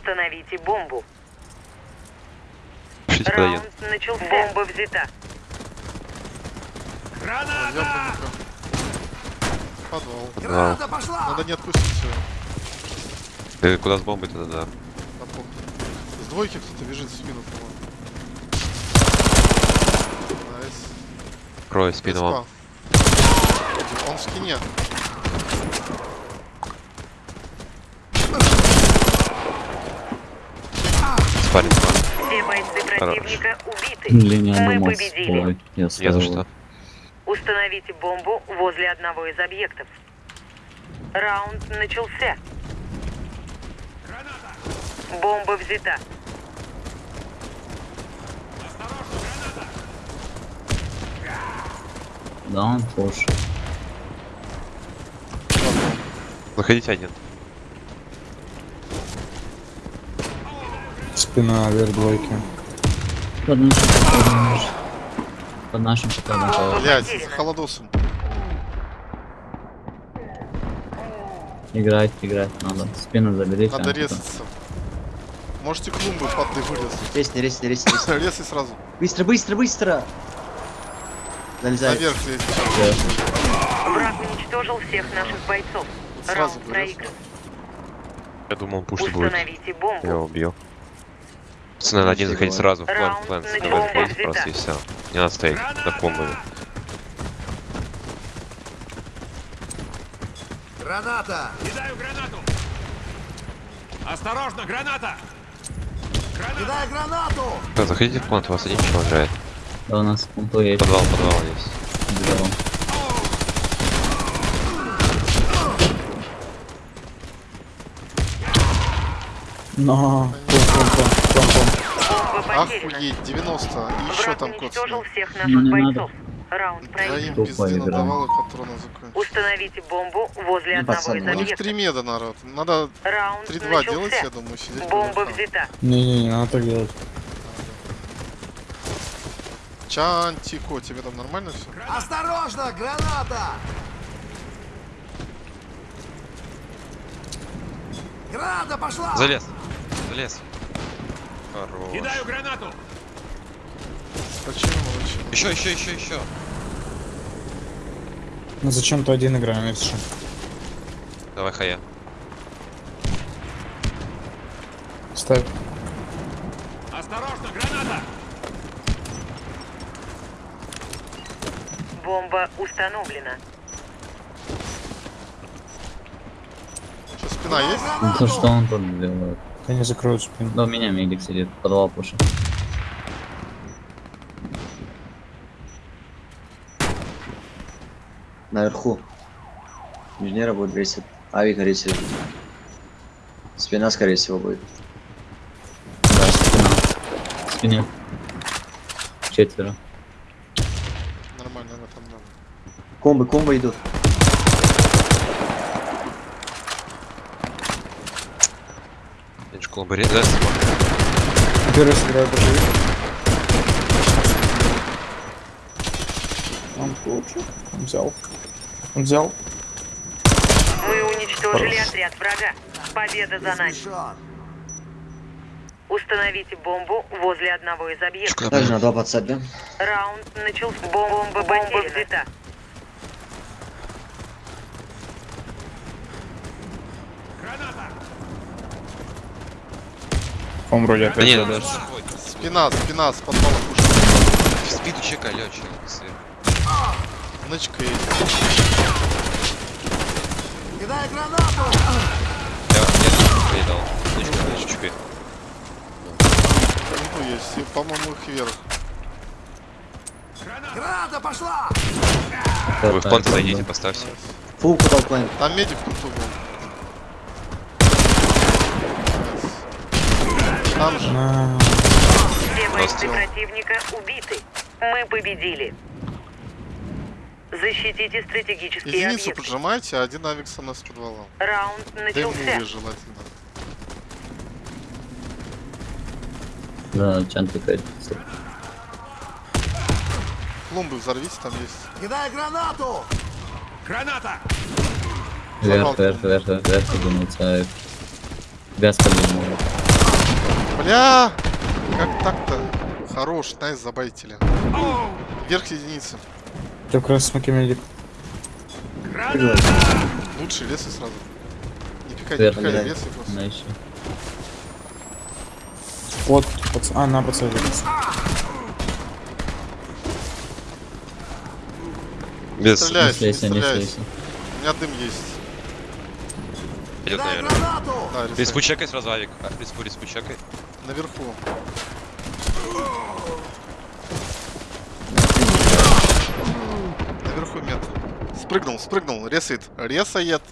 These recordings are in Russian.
Установите бомбу. Пишите. Раунд начался. Бомба взята. Ёбаный Подвал. Подвал. пошла! Надо не отпустить его. Ты куда с бомбой тогда, да? С двойки кто-то бежит в спину, по-моему. Nice. Крой спину вам. Он в скине. Бойцы Хорош. противника убиты. Блин, я Мы победили. Я за что. Установите бомбу возле одного из объектов. Раунд начался. Бомба взята. Да, он слушай. Заходите один. Спина вверх двойки. Под нашим подходом. Под нашим подходом. Блять, с холодосом. Играть, играть надо. Спину заберите. Надо а резаться. Можете клумбы под ты вырезать. Резни, резни, резни, резни. Резай сразу. Быстро, быстро, быстро! Залезай. Наверх лезь. Враг уничтожил всех наших бойцов. Сразу Раунд проигран. Я думал, пусть будет. Установите Я бомбу. убил. Пацаны, надо один заходить сразу в план, в план. начался. Давай в план просто и все. Не надо стоять за комбами. Граната! Кидаю гранату! Осторожно, граната! Кидай гранату! Да, заходите в план, у вас один чего играет. Да, у нас пункту есть. Подвал, подвал есть. Взял. Но. Бомба потеряна. Охуеть, 90. И еще там кот. всех Ну, наших не бойцов. Раунд проигран. Троим Тупая пизды игра. надавал и патронов закончил. Установите бомбу возле Ну, одного пацаны, из У них объектов. 3 меда, народ. Надо Раунд 3-2 делать, я думаю, сидеть. Бомба взята. Не-не, не надо так делать. Чантико, тебе там нормально все? Осторожно, граната! Граната пошла! Залез. Залез. Хорош. Кидаю гранату! Почему молчим? Еще, еще, еще, еще. Ну зачем то один что? Давай, хая. Ставь. Осторожно, граната! Бомба установлена. Что, спина есть? Ну то что он тут делает? Они закроют спину. Да у меня медик сидит, подвал пушит. Наверху. Инженера будет рейсить. Авик рейсит. Спина, скорее всего, будет. Да, спина. Спине. Четверо. Нормально, она там надо. Комбы, комбы идут. Я школу бы резать. Первый сыграю даже. Он получил. Он взял. Он взял. Мы уничтожили отряд врага. Победа за нами. Установите бомбу возле одного из объектов. Также на два подсадим. Раунд начался. Бомба, бомба взята. Он вроде Да опять нет, задашь. Спина, спина, с подвала пушит. в спиду чека, лётчик. Нычка есть. Кидай гранату! Я, я передал. Нычка, нычка. Ну, есть. И, по-моему, их вверх. Граната пошла! Вы в план зайдите, поставьте. Фулку толкаем. Там медик в куту был. Там же. На. Все бойцы противника убиты. Мы победили. Защитите стратегические Единицу объекты. поджимайте, а один авик со мной с подвалом. Раунд начался. Дымовый желательно. Да, чанты опять. Клумбы взорвите, там есть. Кидай гранату! Граната! Вверх, вверх, вверх, вверх, вверх, думаю, царь. Без подниму. Бля! Как так-то? Хорош, найс, забайтили. Вверх единицы. Ты как раз смоки медик. Лучше лес и сразу. Не пикай, не пикай, блядь. лес и просто. Вот, пац- а, на пацан. Без. Не Стреляйся, не стреляйся. У меня дым есть. Идет, наверное. Да. Респу чекай сразу авик. А, Респу, респу чекай. Наверху. Наверху мед. Спрыгнул, спрыгнул, ресает. Ресает.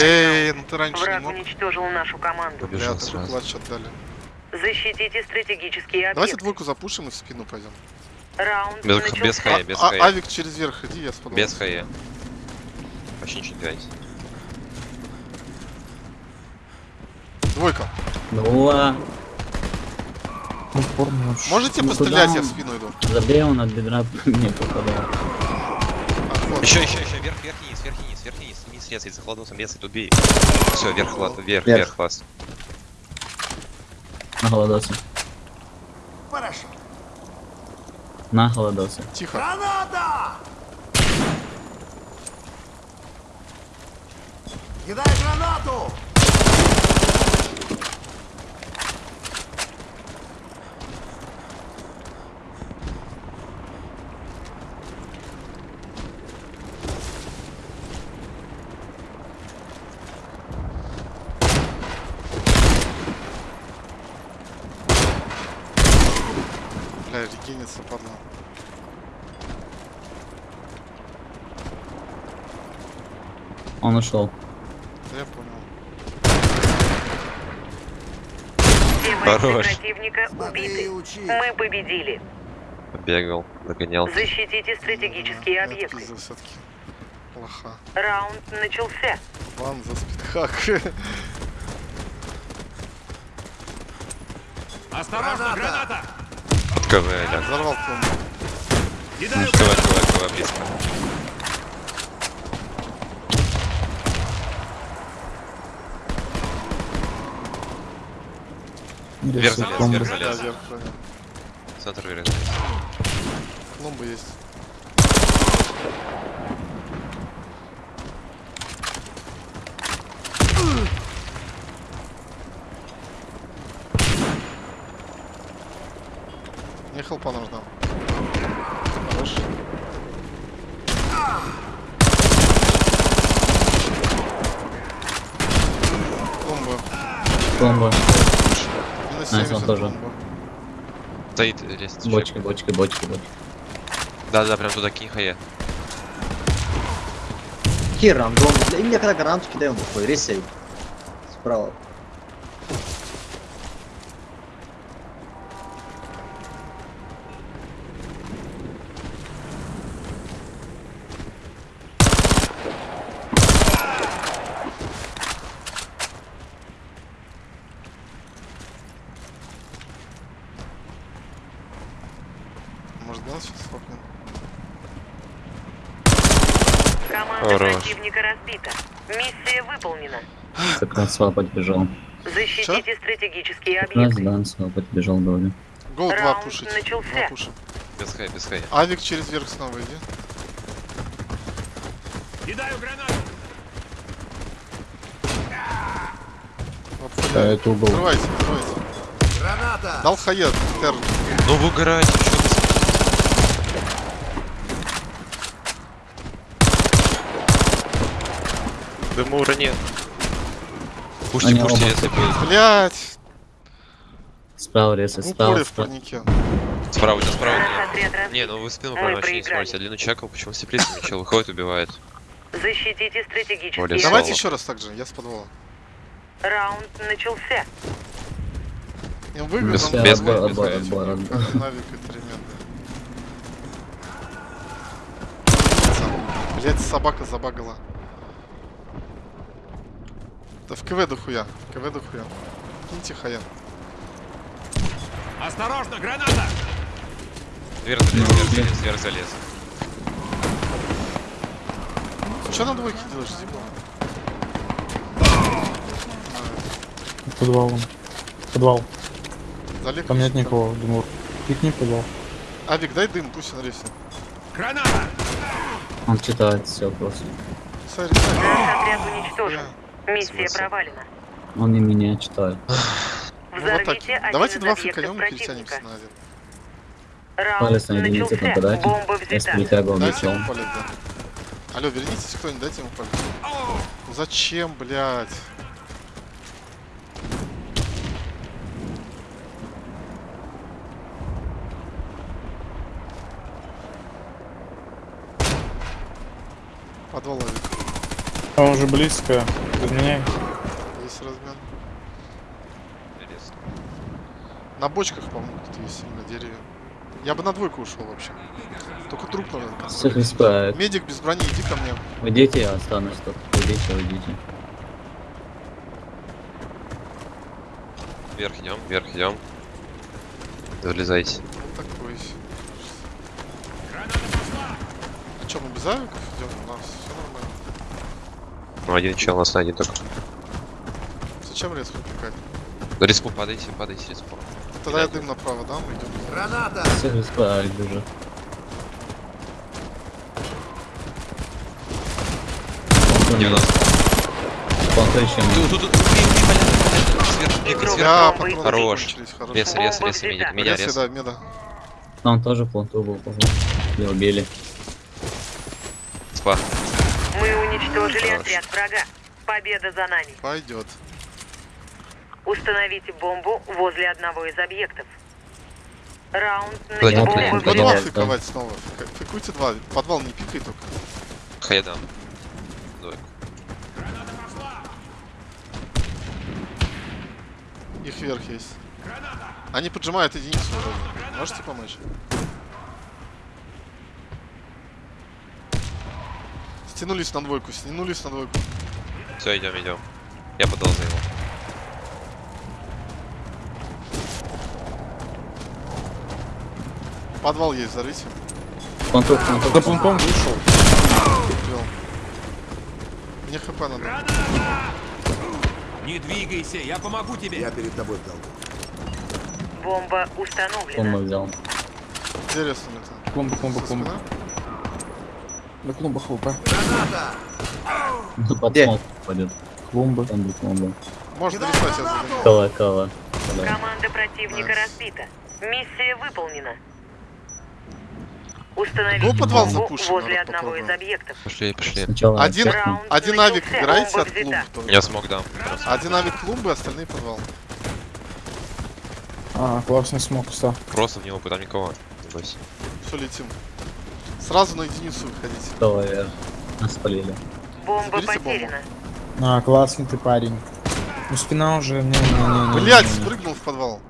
Эй, ну ты раньше не Враг мог. уничтожил нашу команду. Бля, Побежал такой сразу. клатч отдали. Защитите стратегические Давайте объекты. двойку запушим и в спину пойдем. Раунд Без- начался. без хая, без А- хая. авик через верх, иди, я спадал. Без хае. Вообще ничего не делайте. Двойка. Ну, вообще. Можете Ну, пострелять, я в он? спину иду. Забей он от бедра не попадал. Отход. Еще, еще, еще, вверх, вверх, низ, вверх, низ, вверх, низ, низ, резай, за хладосом, резай, тут бей. Все, вверх, хват, вверх, Вверх. вверх, хваст. На голодосе. Хорошо. На голодосе. Тихо. Граната! Кидай гранату! Регенится, падла. Он ушел. Да я понял. Хорош. противника убиты. учи. Мы победили. Побегал, догонял. Защитите стратегические Я объекты. все-таки. Плоха. Раунд начался. Бан за спидхак. Осторожно, граната! КВ, ля. Взорвал пломбу. Кидаю КВ, КВ, КВ, близко. Вверх залез, вверх Да, залез. вверх. Центр вверх. Пломба есть. Хелпа нужна. Хорош. Пломба. Бомба. Минус Найс, 70 он тоже. пломба. Стоит лестница. Бочки, бочки, бочки, бочки. Да, да, прям туда кинь хае. Какие рандом? И мне когда гранату кидаем, такой, ресей. Справа. Может, газ сейчас? Команда Хорош. противника разбита. Миссия выполнена. Как раз свапать бежал. Защитите стратегические Как раз объекты. Дан свапать бежал, говорю. Гол 2 Раунд пушить. начался. Два пушим. Без хая, без хая. Авик через верх снова иди. Кидаю гранату! Да, это угол. Открывайте, открывайте. Граната! Дал хает, Терн. Ну вы угорайте, Дымура нет. Пушьте, Они пушьте, оба. если будет. Блять! Справа резай, В справа, упоре в справа. парнике. Справа, у тебя справа отряд разбит. Не, ну вы спину прям вообще не проиграли. смотрите. Я длину чекал, почему все плесень чел выходит, убивает. Защитите стратегические. Давайте Соло. еще раз так же, я с подвала. Раунд начался. Я выиграл, Без- нам без Отбор, боя, отбор. Навик. Блять, собака забагала. Да в КВ дохуя, КВ дохуя. Киньте хая. Осторожно, граната! Вверх залез, вверх залез, вверх залез. Че на двойке делаешь, Зиба? Подвал. вон. Подвал. Залег. Там нет никого, Димур. Пикни подвал. Авик, дай дым, пусть он рейсит. Граната! Он читает все просто. Sorry, sorry. Наш отряд уничтожен. Миссия Смысл? провалена. Он и меня читает. Ну вот так. Давайте два фликанем и перетянемся на один. Палец на единице начался. нападать. Взята. притягивал мечом. Алло, вернитесь кто-нибудь, дайте ему палец. Ну зачем, блядь? Подвал Авик. Он уже близко. Изменяй. Есть размен. На бочках, по-моему, тут есть на дереве. Я бы на двойку ушел вообще. Только труп надо. Медик без брони, иди ко мне. Уйдите, я останусь тут. Уйдите, уйдите. Вверх идем, вверх идем. Залезайте. Вот такой. А что, мы без авиков идем? У нас все нормально. Ну, один чел, нас на один только. Зачем резко пикать? На респу падайте, падайте респу. Тогда я дым направо дам, идем. Граната! Всех респект уже. Не у нас. Планта еще не. Тут, тут, тут, убей, убей, понятно, понятно. Сверху, бегай, Игрок. сверху. Я бомбы патроны Хорош. Рез, рез, рез, медик, меня Рез, да, меда. Там тоже планту был, похоже. Или убили. Спа. Мы уничтожили Хорош. отряд врага. Победа за нами. Пойдет. Установите бомбу возле одного из объектов. Раунд Пойдем, начался. пойдем, По пойдем. два да. фиковать снова. Фикуйте два. Подвал не пикай только. Хайдам. Их вверх есть. Они поджимают единицу. Можете помочь? Стянулись на двойку, стянулись на двойку. Все, идем, идем. Я подал за его. Подвал есть, взорвите. Планту, планту. За планком вышел. Мне хп надо. Не двигайся, я помогу тебе. Я перед тобой долгу. Бомба Бомба установлена. взял. Интересно, Со клумба. спины? На клумбах. Ну, под Где? смог пойдет. Клумбы. Там будет клумба. Можно рисовать, кала. Кала. Команда противника разбита. Миссия выполнена. Установите Какой подвал запушен? возле одного из объектов. Пошли, пошли. Сначала Один. Раунд один начался, авик играйте от клумбы. только. Я смог дам. Один авик клумбы, остальные подвал. А, классный смог, кстати. Просто в него, там никого. Не бойся. Все, летим. Сразу на единицу выходите. Кала вверх. Нас спалили. Бомба Заберите бомбу. потеряна. А, классный ты парень. Ну спина уже, не-не-не. Блять, спрыгнул в подвал.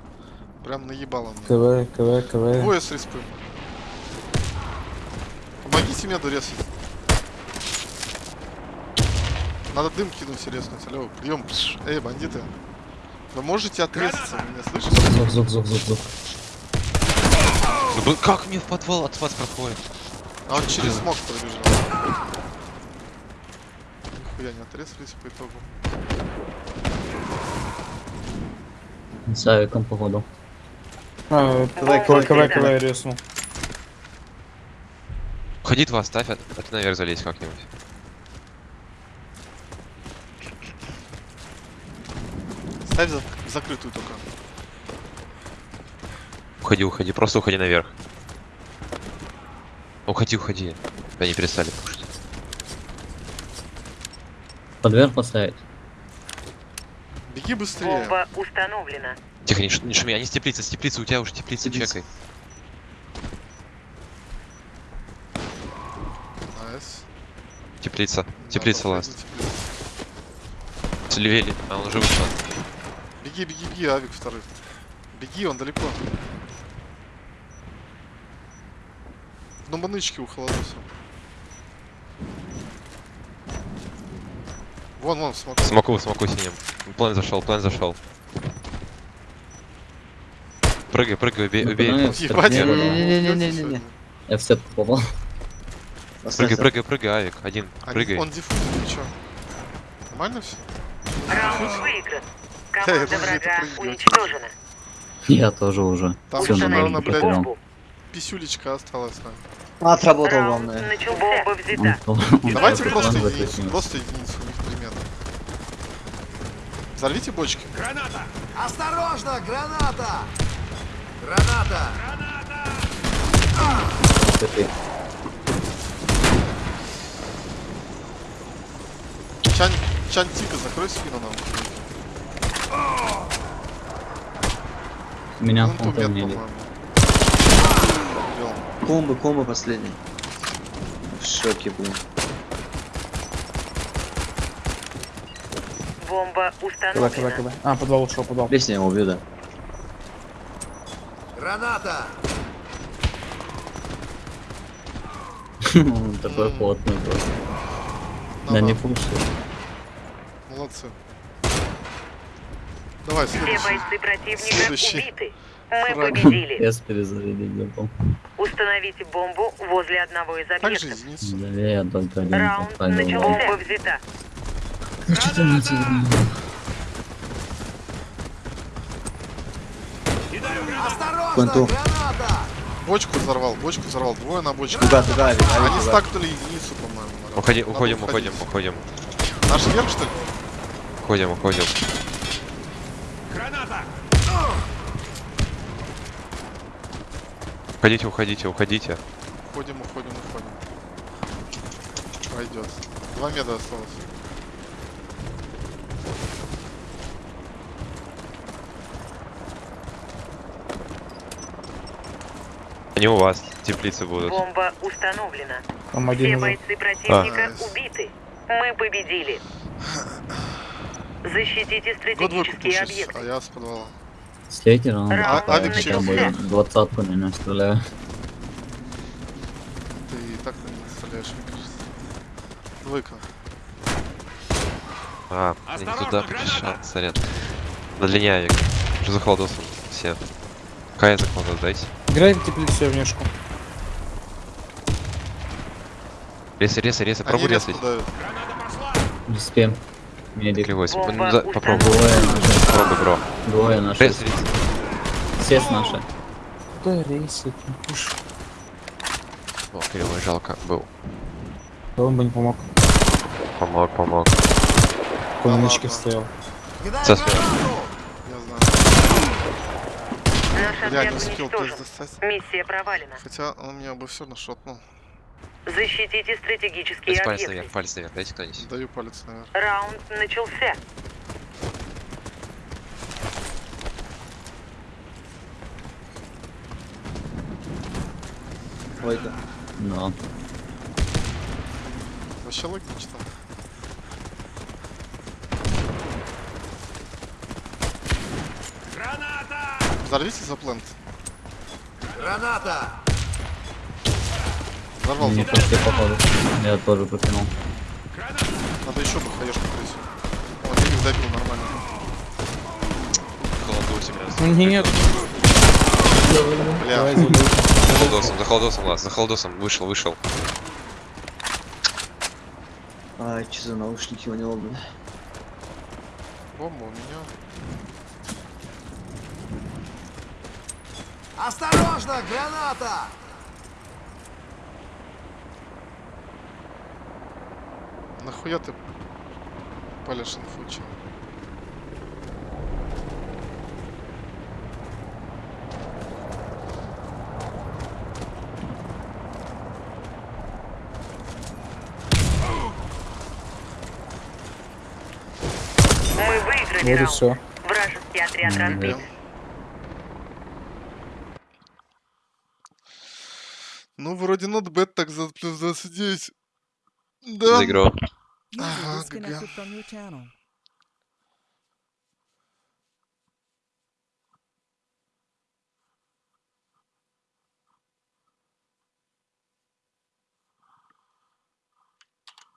Прям наебало мне. КВ, КВ, КВ. Двое с респы. Помогите меду резать. Надо дым кинуть и резнуть. Алло, прием. Эй, бандиты. Вы можете отрезаться, вы меня слышите? Зук, зук, зук, зук, зук. Ну, блин, как мне в подвал от вас проходит? А он через смог пробежал. Нихуя не отрезались по итогу. С авиком, походу. А, КВ, взята. КВ резнул. Ходи два ставь, а а ты наверх залезь как-нибудь. Ставь за- закрытую только. Уходи, уходи, просто уходи наверх. Уходи, уходи. Они перестали пушить. Под верх поставить. Беги быстрее. Бомба установлена. Тихо, не, ш- не шуми, они с теплицы, с теплицы, у тебя уже теплица, Теплица. чекай. Nice. Теплица, теплица пройти last. Слевели, а он уже вышел. Беги, беги, беги, авик второй. Беги, он далеко. Ну, манычки у холодуса. Вон, вон, смотри. Смоку, смоку синим. План зашел, план зашел. Прыгай, прыгай, убей, Ну, убей. пацаны, Ебать, Не, вы не, не, не, не, уйдёте не, не, сегодня. не. Я в сетку попал. Прыгай, прыгай, прыгай, авик, один, А прыгай. Он диффузит, ты чё? Нормально все? Раунд выигран. Команда врага уничтожена. Я тоже уже. Там на наверное, блядь. Писюлечка осталась. да. Отработал главное. начался. Взята. Давайте просто единицу, просто единицу у них примерно. Взорвите бочки. Граната! Осторожно, граната! Граната! Ты- Чан, Чан Тика, закрой спину нам. Меня метку, не. Комбо, комбо последний. В шоке, блин. Бомба КБ, КБ, установлена. КБ. А, подвал ушел, подвал. Лезь, я его убью, да. Граната! Он такой плотный просто. Да Ага, не пуши. Молодцы. Давай, Все следующий. бойцы противника Следующий. убиты. Мы Фраг. победили. Без перезарядить забыл. Установите бомбу возле одного из объектов. Да я только один Раунд начался. Бомба взята. Ну гранату! Осторожно, Конту. граната! Бочку взорвал, бочку взорвал. Двое на бочке. Авик, Авик, Они туга. стакнули единицу, по-моему. Уходи, уходим, уходим, уходим. Наш верх, что ли? Уходим, уходим. Уходите, уходите, уходите. Уходим, уходим, уходим. Пойдет. Два меда осталось. Они у вас, теплицы будут. Бомба установлена. Там Все один уже. бойцы противника А. убиты. Мы победили. Защитите стратегические объекты. а я с подвала. С лейтером Раунд А- Авик хотя через двадцатку на меня стреляю. Ты и так на них стреляешь, мне кажется. Двойка. А, не туда пришел, сорян. На длине авик. Уже за холодосом все. Кая за холодос дайте. Играй в теплицу внешку. Ресы, ресы, ресы, пробуй. Граната пошла! Респем. Медик. Кривой, ну, да, попробуй. Попробуй, бро. Двое наши. Рез, рез. Все с наши. Куда рейсы? Пуш. О, кривой, жалко, был. Да он бы не помог. Помог, помог. Да ладно. стоял. Гранату! Я знаю. Наш Я не успел достать. Миссия провалена. Хотя он меня бы все равно шотнул. Защитите стратегические Дайте палец объекты. наверх, палец наверх, дайте кто-нибудь. Даю палец наверх. Раунд начался. Двойка. Да. Вообще логично. Граната! Взорвите за плент. Граната! Взорвал Не пошли походу. Я тоже прокинул. Граната! Надо еще бы хаешку крыть. Вот, я их добил нормально. Холодосим, раз. Ну нет, Бля. За холодосом, за холодосом, ладно, за холодосом. Вышел, вышел. Ай, что за наушники у него, блин. бомба у меня. Осторожно, граната! Нахуя ты палишь инфучи? Мы выиграли Вот и раунд. все. Вражеский отряд разбит. Ну, вроде not bad, так за плюс 29. Да. За игру. Ага,